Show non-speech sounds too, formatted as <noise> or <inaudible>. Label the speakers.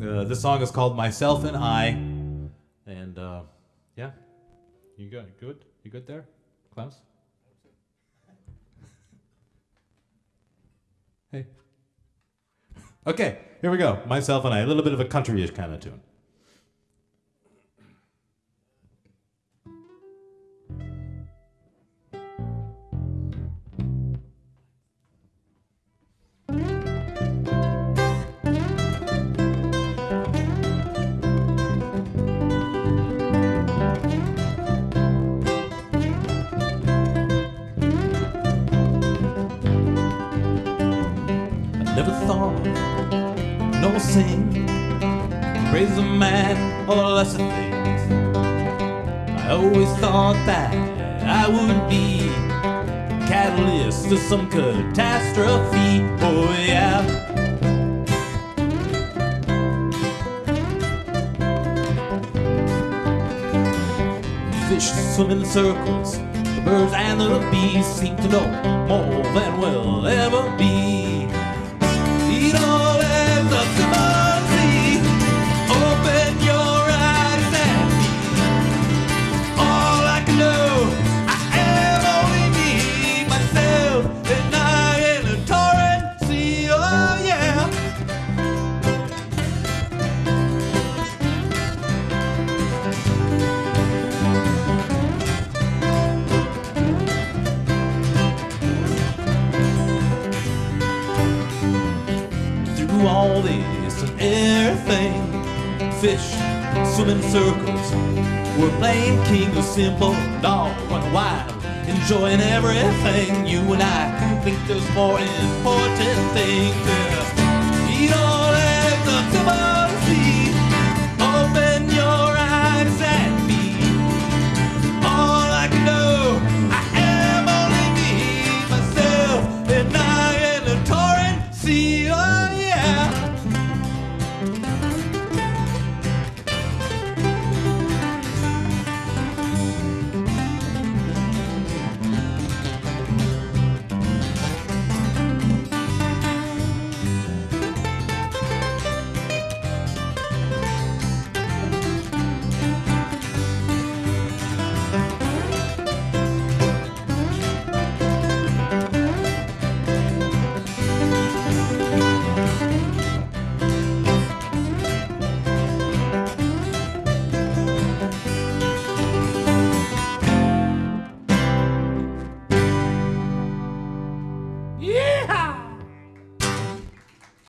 Speaker 1: Uh, this song is called Myself and I. And uh, yeah. You good? Good? You good there, Klaus? Hey. <laughs> Okay, here we go. Myself and I. A little bit of a countryish kind of tune. Never thought, nor sing, praise a man or lesser things. I always thought that I would be catalyst to some catastrophe. Oh yeah. Fish swim in circles, the birds and the bees seem to know more than we'll ever be. All this and everything. Fish swim in circles. We're playing king of simple, dog run wild, enjoying everything. You and I think there's more important things.